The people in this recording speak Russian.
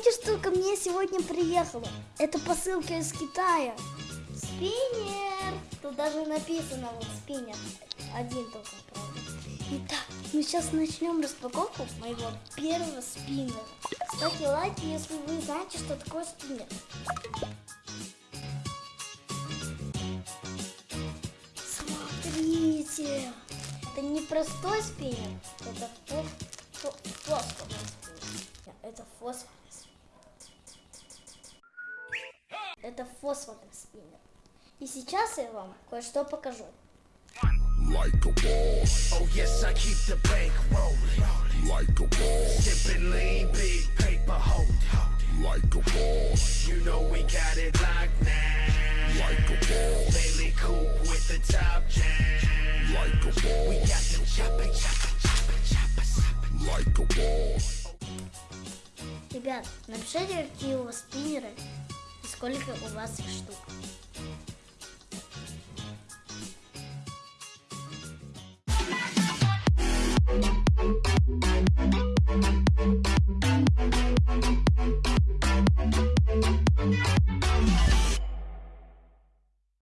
знаете, что ко мне сегодня приехало? Это посылка из Китая. Спиннер. Тут даже написано вот спиннер. Один только, правда. Итак, мы сейчас начнем распаковку моего первого спиннера. Ставьте лайки, если вы знаете, что такое спиннер. Смотрите. Это не простой спиннер, это фо фо фосфорный спиннер. Это фосфорный Это фосфорный спиннер. И сейчас я вам кое-что покажу. like a boss, Oh yes, I keep the bank rolling. like a boss, Sipping lean, big paper hold. like a boss, You know we got it locked now. like a boss, Bailey coupe with the top down. like a We got boss, them chopping, chopping, chopping, chopping. like a boss, Ребят, напишите, какие у вас спиннеры сколько у вас штук.